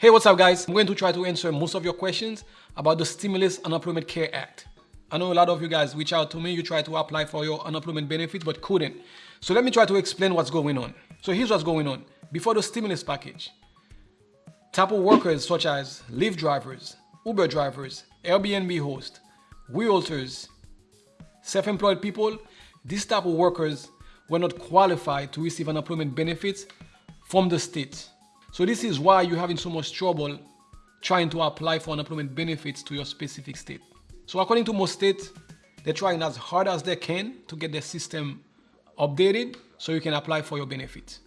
Hey, what's up guys? I'm going to try to answer most of your questions about the Stimulus Unemployment Care Act. I know a lot of you guys reach out to me, you try to apply for your unemployment benefits but couldn't. So let me try to explain what's going on. So here's what's going on. Before the stimulus package, type of workers such as Lyft drivers, Uber drivers, Airbnb hosts, realtors, self-employed people, these type of workers were not qualified to receive unemployment benefits from the state. So this is why you're having so much trouble trying to apply for unemployment benefits to your specific state. So according to most states, they're trying as hard as they can to get their system updated so you can apply for your benefits.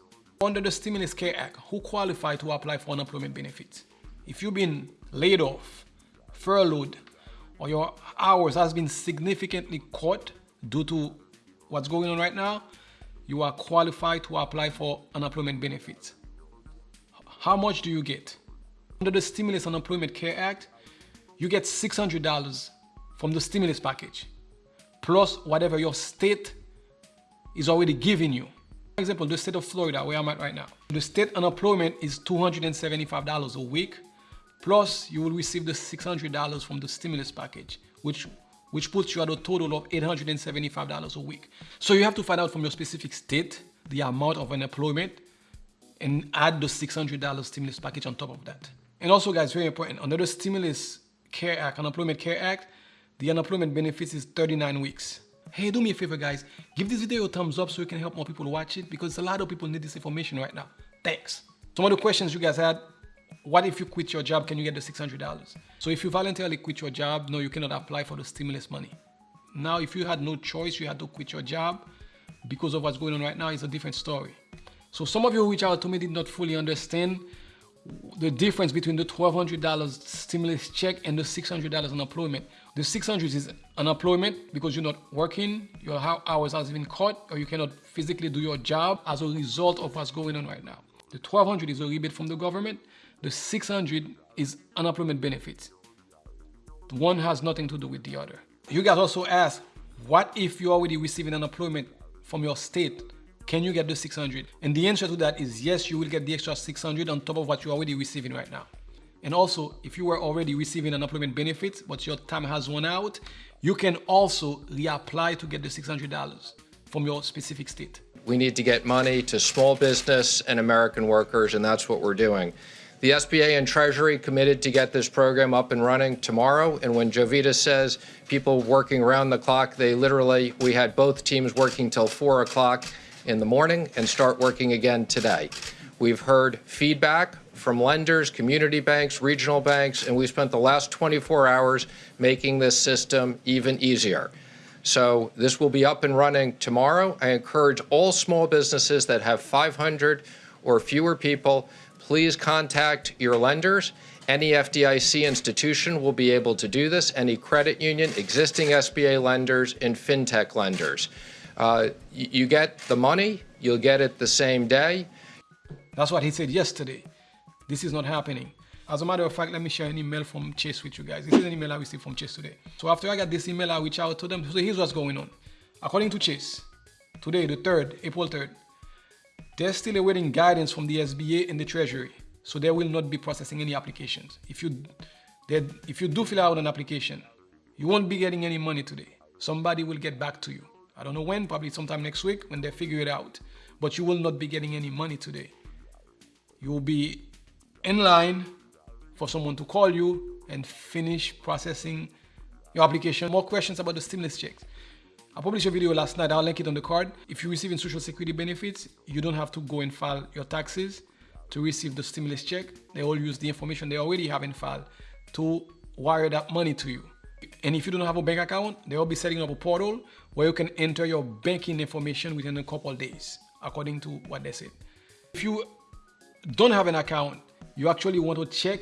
Under the Stimulus Care Act, who qualify to apply for unemployment benefits? If you've been laid off, furloughed, or your hours has been significantly cut due to what's going on right now, you are qualified to apply for unemployment benefits. How much do you get? Under the Stimulus Unemployment Care Act, you get $600 from the stimulus package, plus whatever your state is already giving you. For example, the state of Florida, where I'm at right now, the state unemployment is $275 a week, plus you will receive the $600 from the stimulus package, which which puts you at a total of $875 a week. So you have to find out from your specific state the amount of unemployment and add the $600 stimulus package on top of that. And also guys, very important, under the Stimulus Care Act, Unemployment Care Act, the unemployment benefits is 39 weeks. Hey, do me a favor guys, give this video a thumbs up so we can help more people watch it because a lot of people need this information right now. Thanks. Some of the questions you guys had, what if you quit your job, can you get the $600? So if you voluntarily quit your job, no, you cannot apply for the stimulus money. Now, if you had no choice, you had to quit your job because of what's going on right now, it's a different story. So some of you who reached out to me did not fully understand the difference between the $1,200 stimulus check and the $600 unemployment. The 600 is unemployment because you're not working, your hours has been cut, or you cannot physically do your job as a result of what's going on right now. The 1200 is a rebate from the government. The 600 is unemployment benefits. One has nothing to do with the other. You guys also ask, what if you're already receiving unemployment from your state can you get the 600? And the answer to that is yes, you will get the extra 600 on top of what you're already receiving right now. And also, if you were already receiving an unemployment benefits, but your time has run out, you can also reapply to get the $600 from your specific state. We need to get money to small business and American workers, and that's what we're doing. The SBA and Treasury committed to get this program up and running tomorrow. And when Jovita says people working around the clock, they literally, we had both teams working till 4 o'clock in the morning and start working again today. We've heard feedback from lenders, community banks, regional banks, and we spent the last 24 hours making this system even easier. So this will be up and running tomorrow. I encourage all small businesses that have 500 or fewer people, please contact your lenders. Any FDIC institution will be able to do this, any credit union, existing SBA lenders, and fintech lenders. Uh, you get the money, you'll get it the same day. That's what he said yesterday. This is not happening. As a matter of fact, let me share an email from Chase with you guys. This is an email I received from Chase today. So after I got this email, I reached out to them. So here's what's going on. According to Chase, today, the 3rd, April 3rd, they're still awaiting guidance from the SBA and the Treasury. So they will not be processing any applications. If you, if you do fill out an application, you won't be getting any money today. Somebody will get back to you. I don't know when, probably sometime next week when they figure it out. But you will not be getting any money today. You will be in line for someone to call you and finish processing your application. More questions about the stimulus checks. I published a video last night, I'll link it on the card. If you're receiving social security benefits, you don't have to go and file your taxes to receive the stimulus check. They all use the information they already have in file to wire that money to you. And if you don't have a bank account, they will be setting up a portal where you can enter your banking information within a couple days, according to what they said. If you don't have an account, you actually want to check.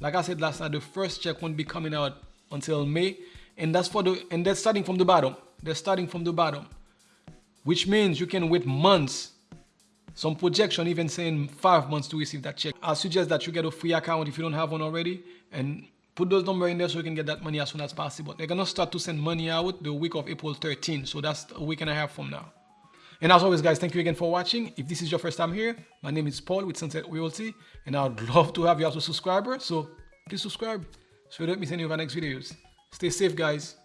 Like I said last night, the first check won't be coming out until May. And that's for the and they're starting from the bottom. They're starting from the bottom. Which means you can wait months. Some projection even saying five months to receive that check. I suggest that you get a free account if you don't have one already and put those numbers in there so you can get that money as soon as possible. They're gonna start to send money out the week of April 13, so that's a week and a half from now. And as always, guys, thank you again for watching. If this is your first time here, my name is Paul with Sunset Realty, and I'd love to have you as a subscriber. So please subscribe so you don't miss any of our next videos. Stay safe, guys.